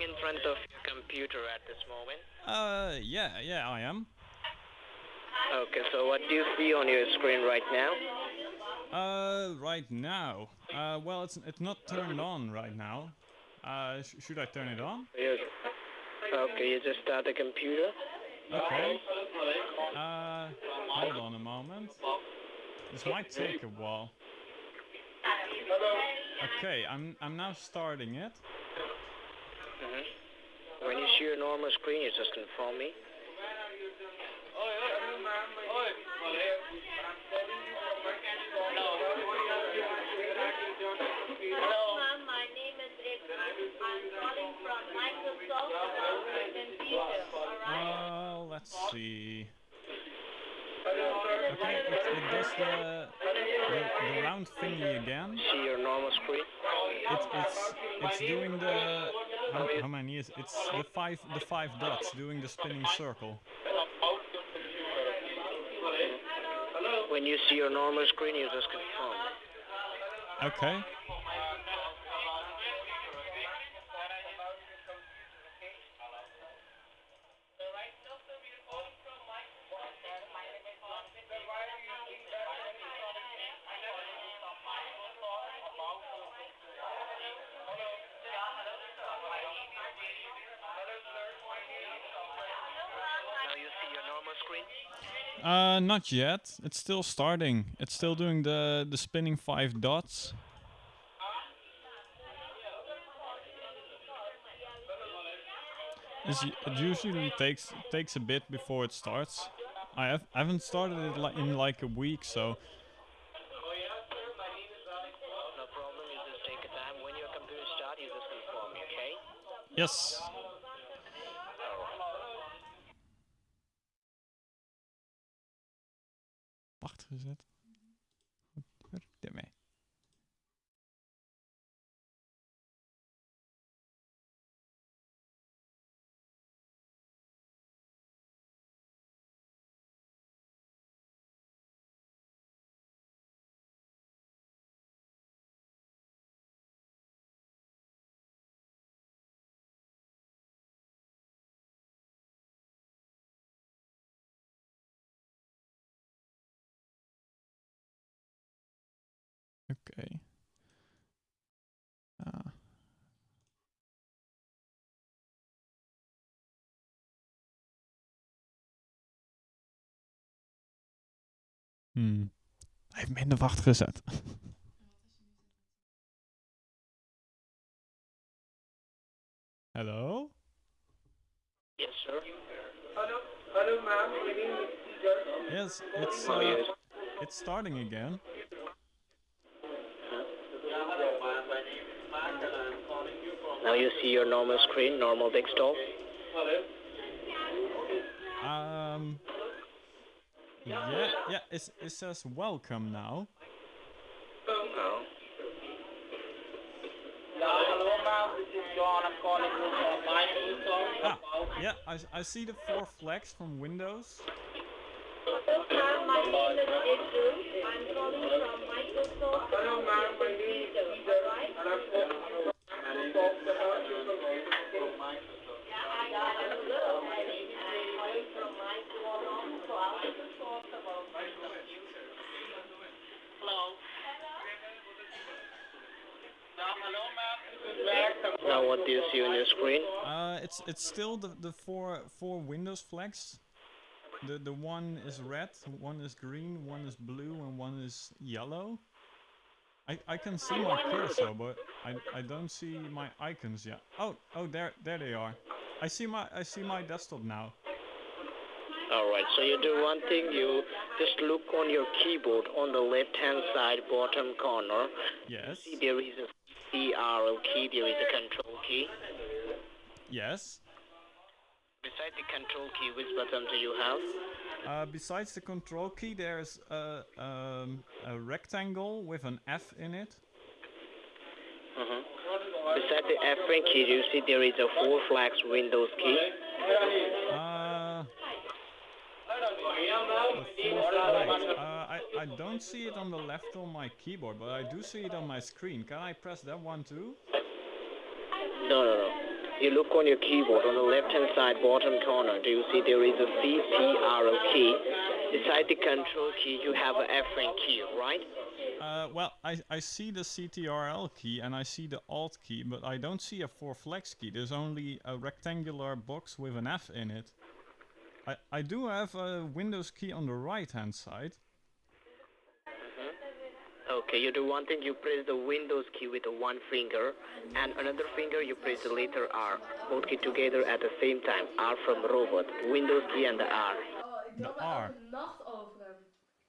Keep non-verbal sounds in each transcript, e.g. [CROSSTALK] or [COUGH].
sitting in front of your computer at this moment? Uh, yeah, yeah, I am. Okay, so what do you see on your screen right now? Uh, right now. Uh, well, it's it's not turned on right now. Uh, sh should I turn it on? Yes. Okay, you just start the computer. Okay. Uh, hold on a moment. This might take a while. Okay, I'm I'm now starting it. Mm -hmm. When you see your normal screen, you just inform me. Hello, ma'am. My name is. I'm calling from Microsoft about my computer. Alright. Uh, let's see. Okay, it, it does the, the the round thingy again. See your normal screen. It's it's it's doing the how, how many is it's the five the five dots doing the spinning circle. When you see your normal screen, you just confirm. Okay. Uh, not yet. It's still starting. It's still doing the the spinning five dots. It's, it usually takes takes a bit before it starts. I have I haven't started it li in like a week, so No apart gezet. Hmm. Hij heeft minder wacht gezet. Hello? Yes, sir. Yes, it's Oh, uh, yes. it's starting again. Now you see your normal screen, normal desktop. Um. Yeah, yeah. It it says welcome now. Microsoft. Ah, yeah. I I see the four flags from Windows. Hello. My name is Ekta. I'm calling from Microsoft Now, hello, ma'am. This is Max. I'm Now what do you see on your screen? Uh, it's it's still the the four four Windows flags. The the one is red, one is green, one is blue, and one is yellow. I I can see my cursor, but I I don't see my icons yet. Oh oh there there they are. I see my I see my desktop now. Alright, so you do one thing, you just look on your keyboard on the left hand side bottom corner. Yes. See there is a CRL key, there is a control key. Yes. Beside the control key, which button do you have? Uh, besides the control key, there's a um, a rectangle with an F in it. hmm Beside the F key, do you see there is a four flags Windows key. Uh, four flags. I, don't see it on the left on my keyboard, but I do see it on my screen. Can I press that one too? No, no, no. you look on your keyboard on the left-hand side bottom corner. Do you see there is a CTRL key? Beside the control key, you have a F1 key, right? Uh, well, I, I see the CTRL key and I see the Alt key, but I don't see a 4 flex key. There's only a rectangular box with an F in it. I, I do have a Windows key on the right hand side. Okay, you do one thing, you press the Windows key with one finger, and another finger you press the letter R. Both key together at the same time. R from robot, Windows key and the R. Ik R. een nacht.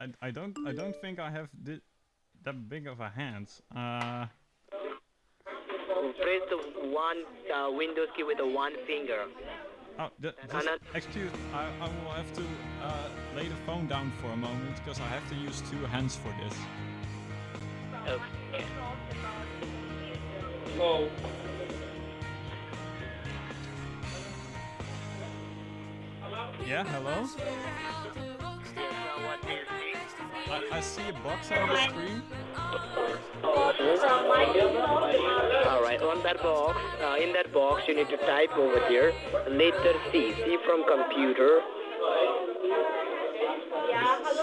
I, I don't I don't think I have thi- that big of a hand. Uh, Press the one uh, Windows key with the one finger. oh, th- just Anna- excuse. I, I will have to uh, lay the phone down for a moment because I have to use two hands for this. Okay. So, Yeah, hello. What do you see? I, I see a box on the screen. All right, on that box, uh, in that box, you need to type over there letter C. C from computer.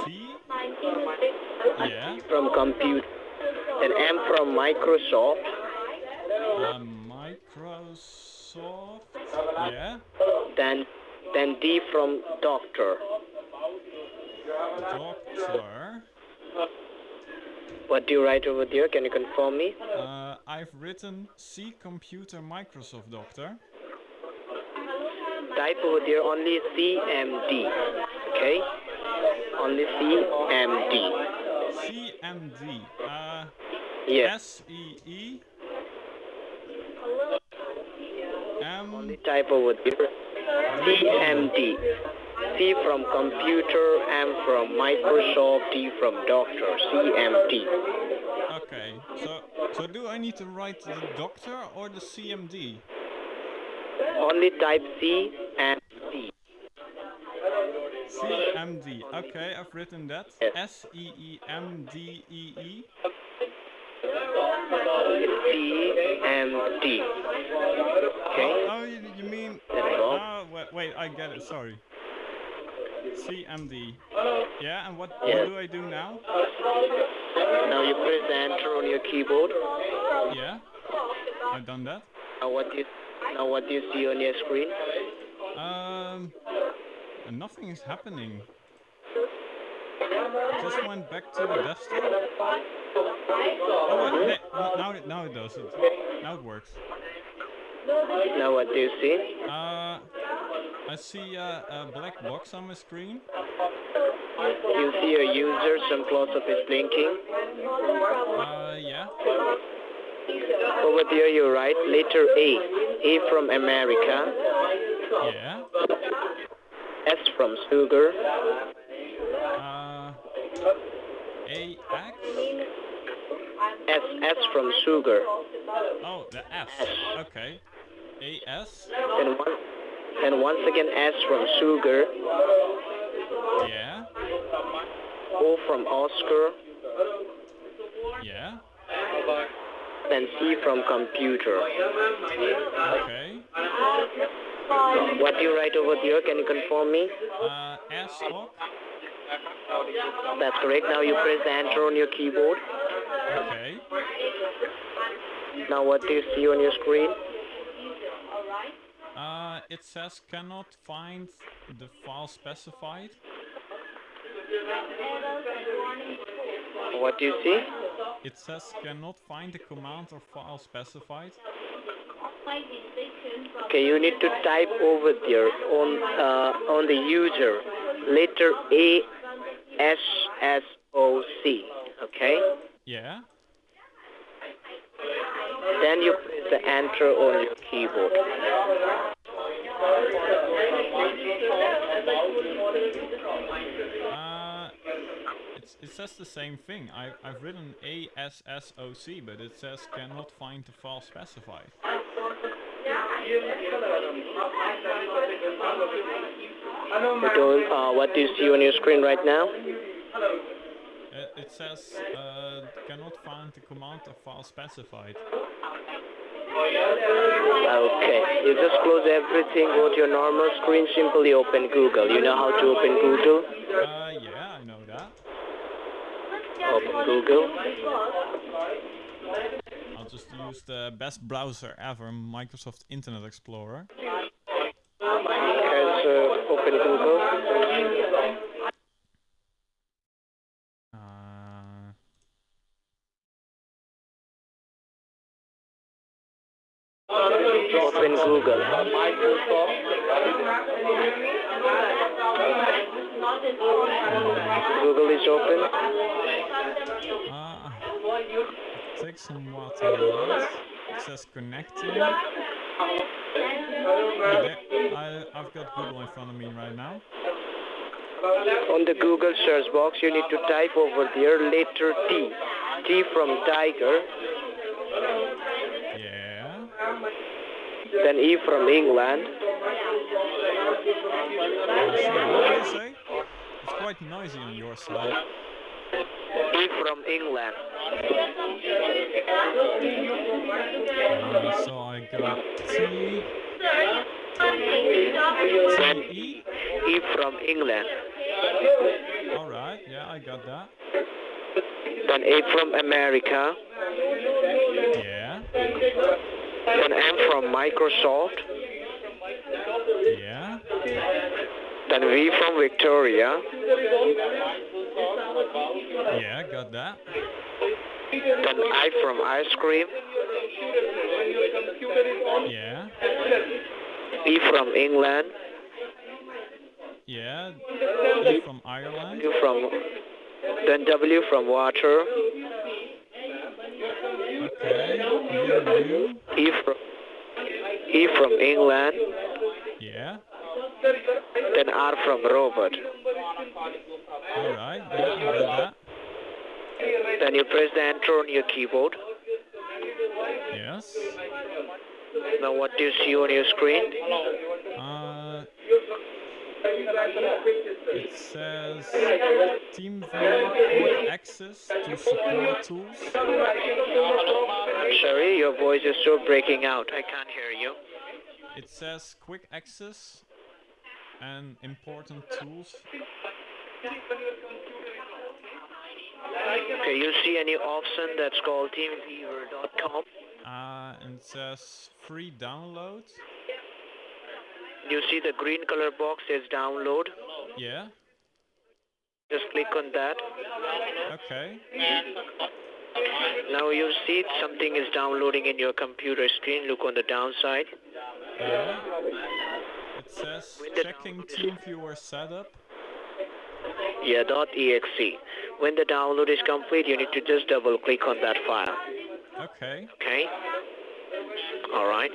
C. Yeah. From computer. Then M from Microsoft. Uh, Microsoft. Yeah. Then, then D from doctor. Doctor. What do you write over there? Can you confirm me? Uh, I've written C computer Microsoft Doctor. Type over there only CMD. Okay? Only CMD. CMD. Uh, Yes. S E E M Only type over there. CMD. C from computer, M from Microsoft, D from doctor. CMD. Okay. So so do I need to write the doctor or the CMD? Only type C and. CMD. Okay, I've written that. S E E M D E E. CMD. Okay? Oh, you, you mean? Oh, wait, wait, I get it. Sorry. CMD. Yeah, and what, Yes. what do I do now? Now you press enter on your keyboard. Yeah, I've done that. Now what do you, now what do you see on your screen? Um, and nothing is happening. Just went back to the desktop. Oh, ne- now it now it does it. Now it works. Now what do you see? Uh, I see a, a black box on my screen. You see a user, some close-up is blinking. Uh, yeah. Over there you write letter A. A from America. Yeah. S from sugar. Uh, AX. S, S from sugar. Oh, the S. Okay. AS. And, one, then once again S from sugar. Yeah. O from Oscar. Yeah. Then C from computer. Okay. What do you write over there? Can you confirm me? Uh, S. That's correct. Now you press enter on your keyboard. Okay. Now what do you see on your screen? Uh, it says cannot find the file specified. What do you see? It says cannot find the command or file specified. Okay, you need to type over there on uh, on the user letter A S S O C. Okay. Yeah. Then you press the enter on your keyboard. Uh, it's, it says the same thing. I, I've written ASSOC, but it says cannot find the file specified. You don't, uh, what do you see on your screen right now? Uh, it says uh, cannot find the command or file specified. Okay. You just close everything, go to your normal screen, simply open Google. You know how to open Google? Uh, yeah, I know that. Open Google. I'll just use the best browser ever, Microsoft Internet Explorer. Okay, so open Google. Uh, Open Google. Google is open. uh, take some water. Right? It says connecting. I, I've got Google in front of me right now. On the Google search box, you need to type over there letter T. T from tiger, Yeah. then E from England, Sure, what did you say? It's quite noisy on your side. E from England, Uh, so I got T, T, E. E from England, Alright, yeah, I got that. then A from America, Yeah, then M from Microsoft, yeah, then V from Victoria, yeah, got that. then I from ice cream, Yeah, E from England, yeah, E from Ireland. U from then W from water, Okay, U. E from E from England, Yeah, then R from robot. Alright, yeah, that. Then you press the enter on your keyboard. Yes. Now what do you see on your screen? Uh, it says TeamViewer quick access to support tools. Sorry, your voice is still breaking out. I can't hear you. It says quick access and important tools. Okay, you see any option that's called teamviewer.com? Uh, and it says free download. You see the green color box says download. Yeah. Just click on that. Okay. Now you see something is downloading in your computer screen. Look on the downside. Yeah. It says checking TeamViewer setup. Yeah, .exe. When the download is complete, you need to just double click on that file. Okay. Okay? Alright.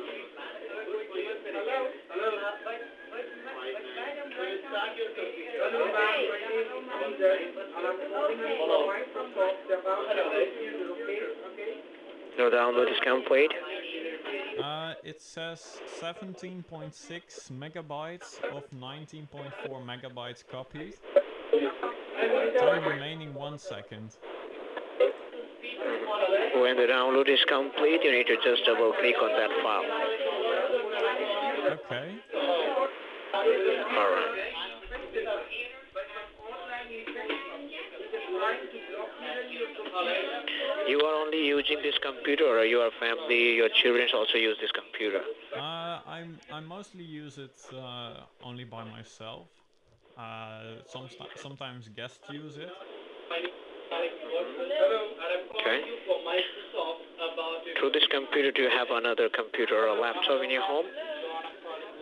The download is complete. Uh, it says 17.6 megabytes of 19.4 megabytes copied. Time remaining one second. When the download is complete, you need to just double click on that file. Okay. Alright. You are only using this computer or your family, your children also use this computer? Uh, I'm I mostly use it uh, only by myself. Uh, some sometimes guests use it. Okay. Through this computer, do you have another computer or a laptop in your home?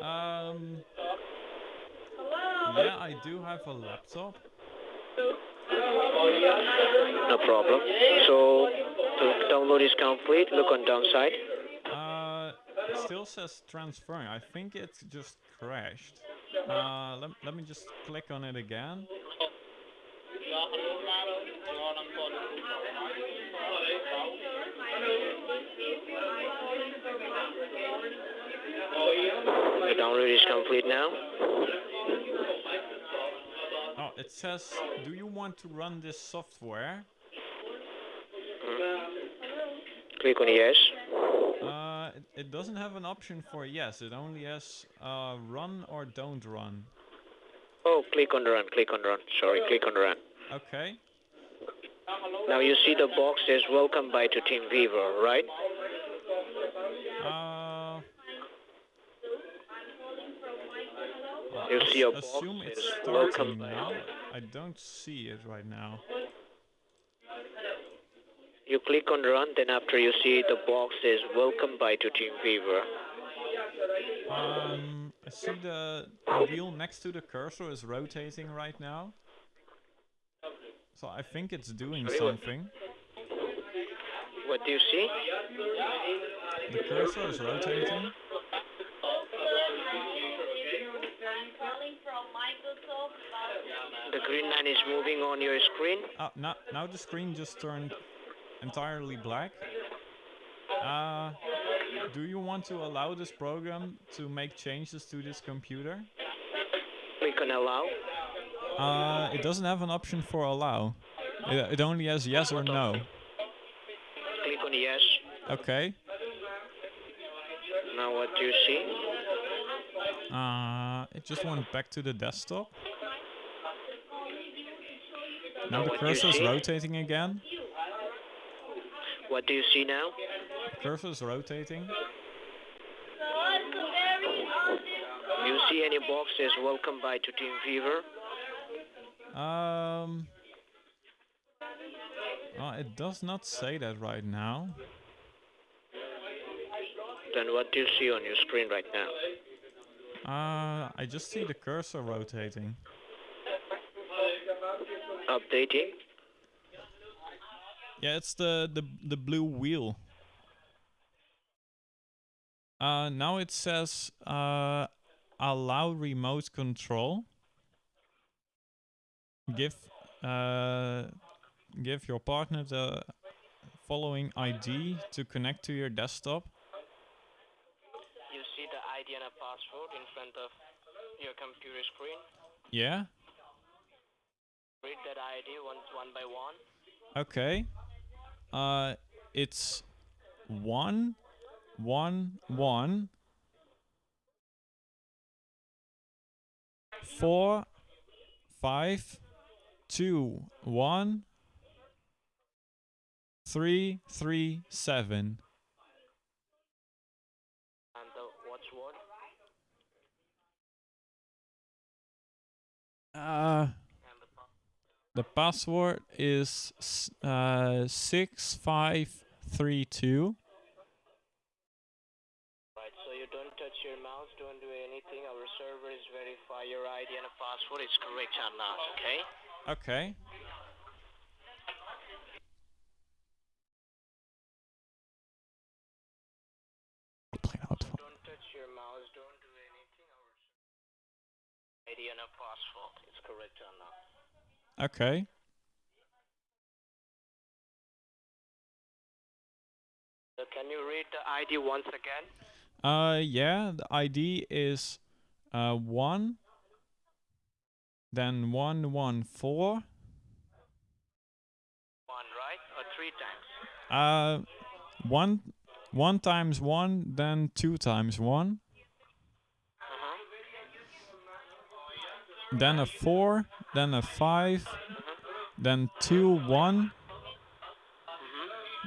Um, yeah, I do have a laptop. No problem. So the download is complete. Look on downside. Uh, it still says transferring. I think it just crashed. Uh, let, let me just click on it again. The download is complete now. Oh, it says, do you want to run this software? Click on yes. Uh, it, it doesn't have an option for yes. It only has uh, run or don't run. Oh, click on run, click on run. Sorry, click on run. Okay. Now you see the box says welcome by to Team Viva, right? Uh, well, You see a box assume it's welcome now. I don't see it right now. You click on run, then after you see the box says welcome by to Team Viva. Um, I see the, the wheel next to the cursor is rotating right now. So I think it's doing something. What do you see? The cursor is rotating. I'm calling from Microsoft about The green line is moving on your screen. Ah, now, now the screen just turned entirely black. Uh, do you want to allow this program to make changes to this computer? Click on allow. Uh, it doesn't have an option for allow. It, it only has yes or no. Click on yes. Okay. Now what do you see? Uh, it just went back to the desktop. Now Now the what do you cursor is rotating again. What do you see now? The cursor is rotating. So it's a very awesome. You see any boxes? welcome by to Team Fever? Um. Uh, it does not say that right now. Then what do you see on your screen right now? Uh, I just see the cursor rotating. Updating. Yeah, it's the the the blue wheel. Uh, now it says uh, allow remote control. Give uh, give your partner the following ID to connect to your desktop. You see the ID and a password in front of your computer screen. Yeah. Read that ID one, one by one. Okay. Uh, it's one, one, one, four, five, two, one, three, three, seven. And the watchword. Uh, And the pa- the password is uh six five three two. Right, so you don't touch your mouse, don't do anything. Our server is verify your ID and a password is correct or not, okay? Okay. Don't touch your mouse, don't do anything. Our ID and a password is correct or not. Okay can you read the ID once again? Uh, yeah, the ID is uh, 1, then 114. 1, right? Or 3 times? Uh, 1, 1 times 1, then 2 times 1. Then a four, then a five, then two one,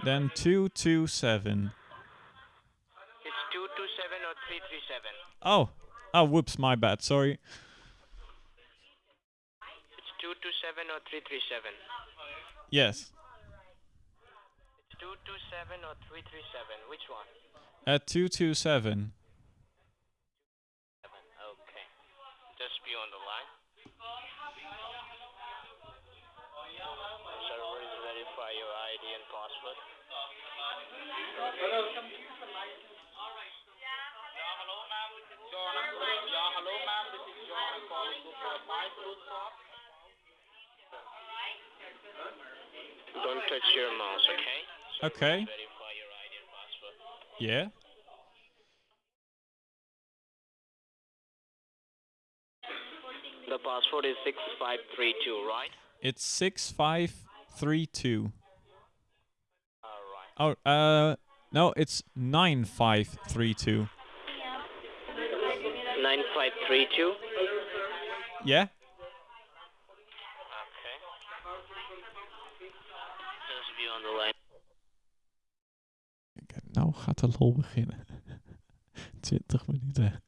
then two two seven. It's 227 or 337. Oh, oh, whoops, my bad. Sorry. It's 227 or 337. Yes, It's 227 or 337. Which one? at two two seven. Seven. Okay. Just be on the line. ID and password. Don't touch your mouse, okay? So okay. Verify your ID and password. Yeah. The password is 6532, right? It's 6532. Oh, uh, No, it's 9532. 9532. Yeah? Okay. Just be on the line. Kijk, nou gaat de lol beginnen. [LAUGHS] 20 minuten.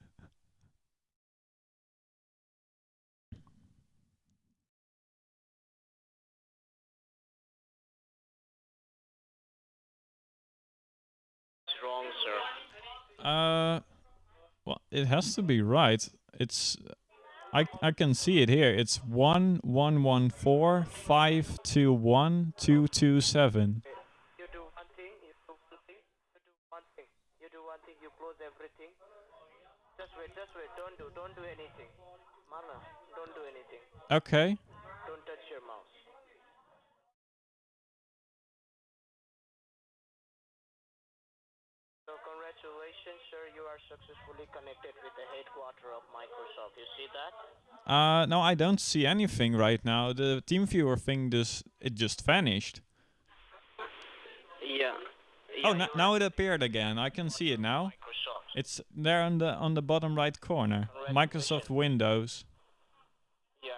Wrong, sir. Uh, well, it has to be right. It's, I I can see it here. It's one one one four five two one two two seven. You do one thing, you do one thing, you do one thing. You do one thing, you close everything. Just wait, just wait. Don't do, don't do anything. Mana, don't do anything. Okay. Are successfully connected with the headquarter of Microsoft. You see that? Uh, no, I don't see anything right now. The team viewer thing just it just vanished. Yeah. Oh, n- now it appeared again. I can see it now. Microsoft. It's there on the on the bottom right corner. Microsoft Windows. Yeah.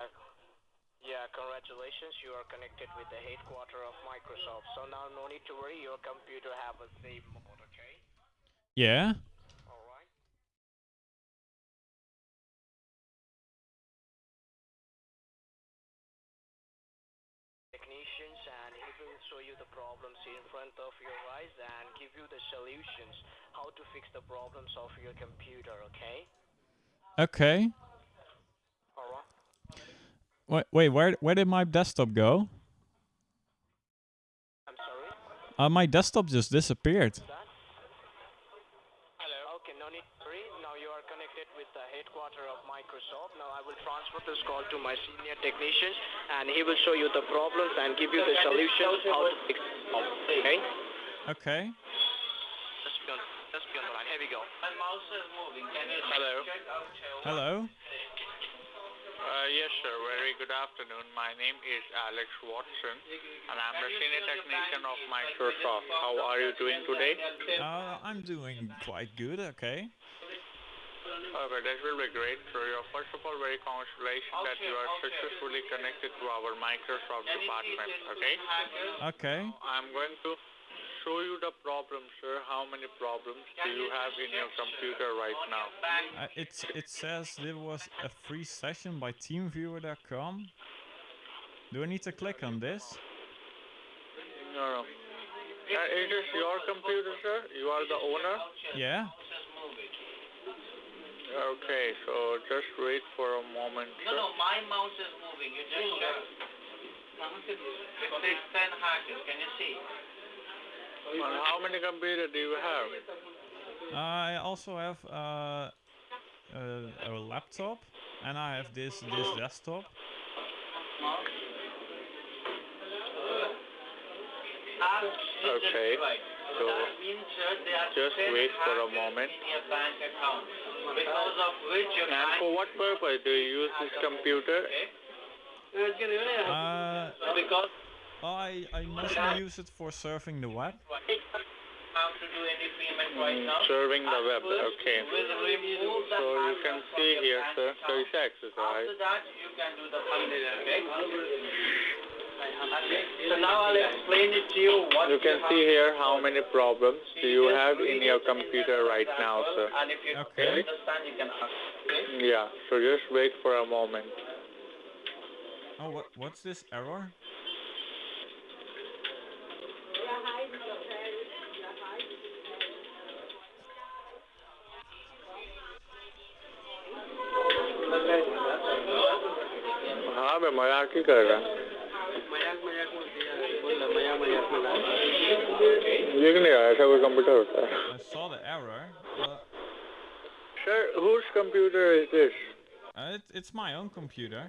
Yeah, congratulations. You are connected with the headquarter of Microsoft. So now no need to worry. Your computer have a safe mode, okay? Yeah. Of and give you the solutions how to fix the problems of your computer, okay? Okay. Right. Wait, wait. Where where did my desktop go? I'm sorry. Uh, my desktop just disappeared. Hello. Okay, no need to worry. Now you are connected with the headquarter of Microsoft. Now I will transfer this call to my senior technician and he will show you the problems and give you the solutions how to fix it. Okay? Okay. Just be on, just be on the line. Here we go. My mouse is moving. Hello. Hello. Uh, yes, sir. Very good afternoon. My name is Alex Watson, and I'm the senior technician of Microsoft. How are you doing today? Uh, I'm doing quite good. Okay. Okay, that will be great. So, you're first of all very congratulations that you are successfully connected to our Microsoft department. Okay. Okay. I'm going to show you the problem, sir. How many problems do you have in your computer right now? Uh, it's it says there was a free session by TeamViewer.com. Do I need to click on this? No, no. Uh, it is your computer, sir. You are the owner. Yeah. Okay, so just wait for a moment, No, sir. no, no, my mouse is moving. You just check. It says 10 hashes. Can you see? And how many computers do you have? I also have uh, a, a laptop, and I have this this desktop. Okay, right. so That means, sir, they are just wait for a moment. in your bank account. Because of which your And for what purpose do you use this computer? Uh, because I I mostly use it for surfing the web. how to do any payment right now. Serving the web, okay. We'll remove the So you can see here, sir, account. 36 exercise. After that, you can do the payment, okay? Okay, so now I'll explain it to you what You can have see here how many problems do you have in your computer right now, sir. And if you Okay. understand, you can ask. Okay? Yeah, so just wait for a moment. Oh, what what's this error? हाँ मैं मजाक ही कर रहा ये नहीं रहा ऐसा कोई कंप्यूटर होता है I saw the error. But, Sir, whose computer is this? uh, it, it's my own computer.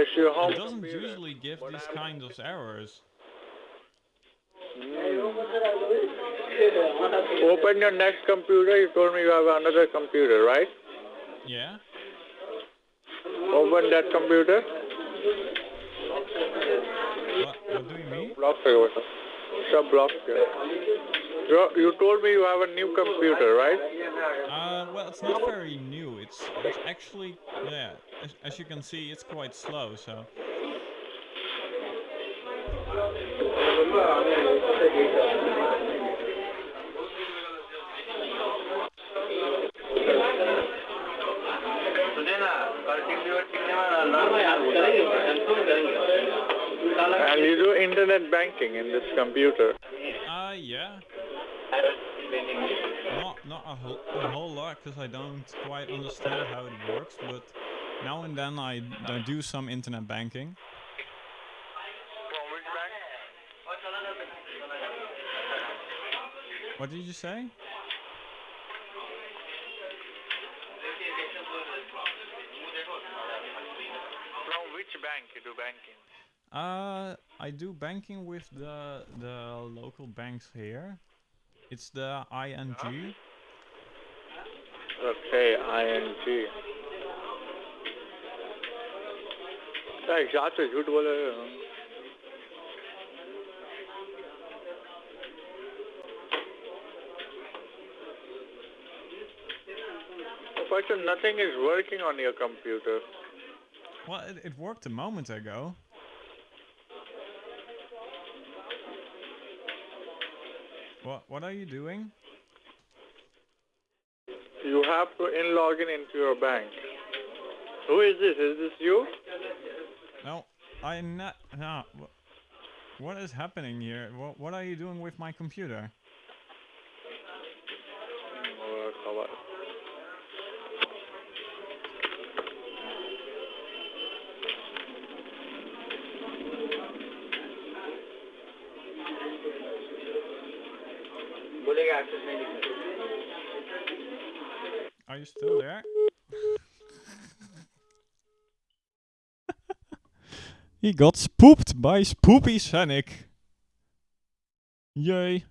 It's your home It doesn't computer. usually give these kinds of errors. Open your next computer. You told me you have another computer, right? Yeah. Open that computer. What, do you mean? Block. It's block you you told me you have a new computer, right? Uh, well, it's not very new. It's, it's actually, yeah, as, as you can see, it's quite slow, so... And you do internet banking in this computer. uh, yeah. Not not a whole a whole lot because I don't quite understand how it works, but now and then I, I do some internet banking. What did you say? Uh, I do banking with the the local banks here. It's the ING. Okay, ING. क्या याद से झूठ बोल रहे हो But nothing is working on your computer. Well, it, it worked a moment ago. What what are you doing? You have to in log in into your bank. Who is this? Is this you? No, I not no. What is happening here? What what are you doing with my computer? Uh, he got spooked by Spoopy Sonic. Yay.